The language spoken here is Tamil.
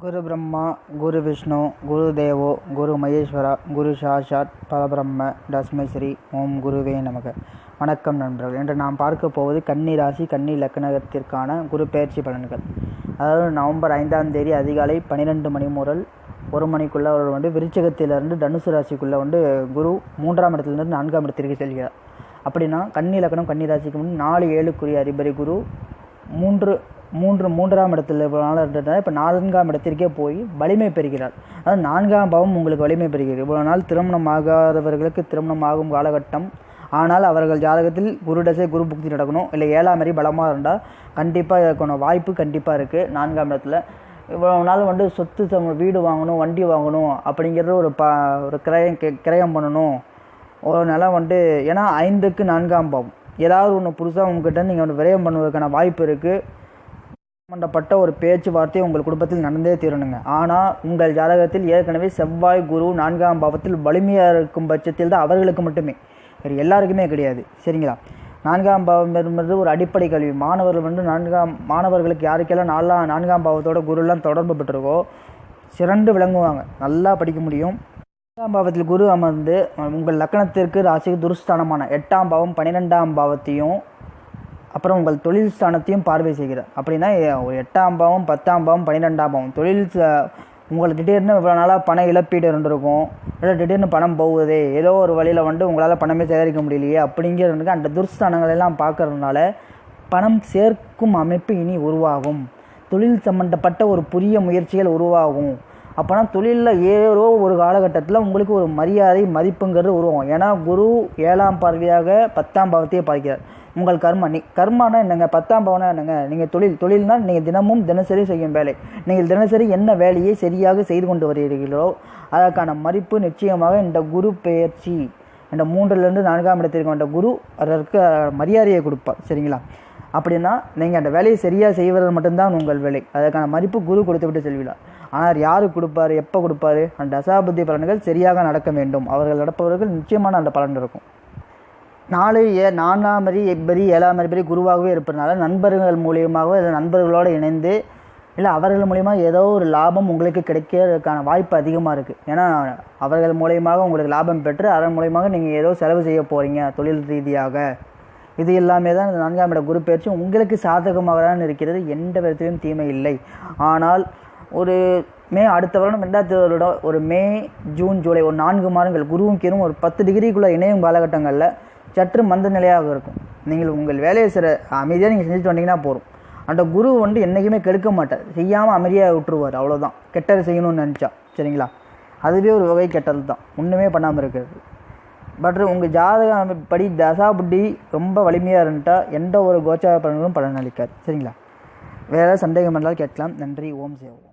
குரு பிரம்மா குரு விஷ்ணு குரு தேவோ குரு மகேஸ்வரா குரு சாஷாத் பரபிரம்ம தஸ்மை ஸ்ரீ ஓம் குருவே நமக. வணக்கம் நண்பர்கள். இன்று நாம் பார்க்க போவது கன்னி ராசி கன்னி லக்னத்திற்கான குரு பெயர்ச்சி பலன்கள். அதாவது நவம்பர் ஐந்தாம் தேதி அதிகாலை பன்னிரெண்டு மணி முதல் ஒரு மணிக்குள்ளே அவர் வந்து விருச்சகத்திலிருந்து தனுசு ராசிக்குள்ளே வந்து குரு மூன்றாம் இடத்துலேருந்து நான்காம் இடத்திற்கு செல்கிறார். அப்படின்னா கன்னி லக்னம் கன்னி ராசிக்கு முன் நாலு ஏழுக்குரிய அதிபதி குரு மூன்று மூன்று மூன்றாம் இடத்துல இவ்வளோ நாள் இப்போ நான்காம் இடத்திற்கே போய் வலிமை பெறுகிறார் அதாவது நான்காம் பாவம் உங்களுக்கு வலிமை பெறுகிறது. இவ்வளோ நாள் திருமணம் ஆகாதவர்களுக்கு திருமணம் ஆகும் காலகட்டம். ஆனால் அவர்கள் ஜாதகத்தில் குருடசை குரு புக்தி நடக்கணும். இல்லை ஏழாம் மாதிரி பலமாக இருந்தால் கண்டிப்பாக இதற்கான வாய்ப்பு கண்டிப்பாக இருக்குது நான்காம் இடத்துல இவ்வளோ நாள் வந்து சொத்து சம வீடு வாங்கணும் வண்டி வாங்கணும் அப்படிங்கிறது ஒரு ப ஒரு கிரயம் கிரயம் பண்ணணும். ஒரு நிலம் வந்து ஏன்னா ஐந்துக்கு நான்காம் பாவம். ஏதாவது ஒன்று புதுசாக உங்ககிட்ட நீங்கள் வந்து விரயம் பண்ணுவதற்கான வாய்ப்பு இருக்குது சம்பந்தப்பட்ட ஒரு பேச்சுவார்த்தை உங்கள் குடும்பத்தில் நடந்தே தீரணுங்க. ஆனால் உங்கள் ஜாதகத்தில் ஏற்கனவே செவ்வாய் குரு நான்காம் பாவத்தில் வலிமையாக இருக்கும் பட்சத்தில் தான் அவர்களுக்கு மட்டுமே. வேறு எல்லாருக்குமே கிடையாது. சரிங்களா? நான்காம் பாவம் என்பது ஒரு அடிப்படை கல்வி. மாணவர்கள் வந்து நான்காம் மாணவர்களுக்கு யாருக்கெல்லாம் நாலாம் நான்காம் பாவத்தோட குருலாம் தொடர்பு பெற்றிருக்கோ சிறந்து விளங்குவாங்க. நல்லா படிக்க முடியும். எட்டாம் பாவத்தில் குரு அமர்ந்து உங்கள் லக்கணத்திற்கு ராசிக்கு துருஸ்தானமான எட்டாம் பாவம் பன்னிரெண்டாம் பாவத்தையும் அப்புறம் உங்கள் தொழில் ஸ்தானத்தையும் பார்வை செய்கிறார். அப்படின்னா ஒரு எட்டாம் பாவம் பத்தாம் பாவம் பன்னிரெண்டாம் பாவம். தொழில் உங்களுக்கு திடீர்னு இவ்வளோ நாளாக பண இழப்பீடு இருந்திருக்கும். இல்லை திடீர்னு பணம் போகுதே. ஏதோ ஒரு வழியில் வந்து உங்களால் பணமே சேகரிக்க முடியலையே அப்படிங்கிறதுக்கு அந்த துர்ஸ்தானங்கள் எல்லாம் பார்க்கறதுனால பணம் சேர்க்கும் அமைப்பு இனி உருவாகும். தொழில் சம்மந்தப்பட்ட ஒரு புதிய முயற்சிகள் உருவாகும். அப்போனா தொழிலில் ஏதோ ஒரு காலகட்டத்தில் உங்களுக்கு ஒரு மரியாதை மதிப்புங்கிறது உருவாகும். ஏன்னா குரு ஏழாம் பார்வையாக பத்தாம் பாவத்தையே பார்க்கிறார். உங்கள் கர்மா நீ கர்மானா என்னங்க? பத்தாம் பவனா என்னங்க? நீங்கள் தொழில் தொழில்னால் நீங்கள் தினமும் தினசரி செய்யும் வேலை. நீங்கள் தினசரி என்ன வேலையை சரியாக செய்து கொண்டு வருகிறீர்களோ அதற்கான மதிப்பு நிச்சயமாக இந்த குரு பெயர்ச்சி. இந்த மூன்றிலிருந்து நான்காம் இடத்திற்கு வந்த குரு அதற்கு மரியாதையை கொடுப்பார். சரிங்களா? அப்படின்னா நீங்கள் அந்த வேலையை சரியாக செய்வது மட்டும்தான் உங்கள் வேலை. அதற்கான மதிப்பு குரு கொடுத்து விட்டு செல்வீர்கள் ஆனால் யார் கொடுப்பார்? எப்போ கொடுப்பாரு? அந்த தசாபுத்தி பலன்கள் சரியாக நடக்க வேண்டும். அவர்கள் நடப்பவர்கள் நிச்சயமான அந்த பலன் இருக்கும். நாலு ஏ நான்காம் மரி எப்பரி ஏழாம் மரி குருவாகவே இருப்பதனால நண்பர்கள் மூலியமாகவோ இல்லை நண்பர்களோடு இணைந்து இல்லை அவர்கள் மூலிமா ஏதோ ஒரு லாபம் உங்களுக்கு கிடைக்கிறதுக்கான வாய்ப்பு அதிகமாக இருக்குது ஏன்னா அவர்கள் மூலியமாக உங்களுக்கு லாபம் பெற்று அதன் மூலியமாக நீங்கள் ஏதோ செலவு செய்ய போகிறீங்க தொழில் ரீதியாக. இது எல்லாமே தான் இந்த நான்காம் இட குரு பயிற்சி உங்களுக்கு சாதகமாக தான் இருக்கிறது எந்த விதத்திலும் தீமை இல்லை. ஆனால் ஒரு மே அடுத்த வருடம் ரெண்டாயிரத்தி வருடம் ஒரு மே ஜூன் ஜூலை ஒரு நான்கு மாதங்கள் குருவும் கீரும் ஒரு பத்து டிகிரிக்குள்ளே இணையும் காலகட்டங்களில் சற்று மந்த நிலையாக இருக்கும். நீங்கள் உங்கள் வேலையை சிற அமைதியாக நீங்கள் செஞ்சுட்டு வந்தீங்கன்னா போதும். அந்த குரு வந்து என்றைக்குமே கெடுக்க மாட்டார். செய்யாமல் அமைதியாக விட்டுருவார். அவ்வளோதான் கெட்டது செய்யணும்னு நினச்சா. சரிங்களா? அதுவே ஒரு வகை கெட்டது தான் ஒன்றுமே பண்ணாமல் இருக்கிறது. பட் உங்கள் ஜாதகம் படி தசா புட்டி ரொம்ப வலிமையாக இருந்துட்டா எந்த ஒரு கோச்சார பலன்களும் பலனளிக்காது. சரிங்களா? வேறு சந்தேகம் என்றால் கேட்கலாம். நன்றி. ஓம் சேவம்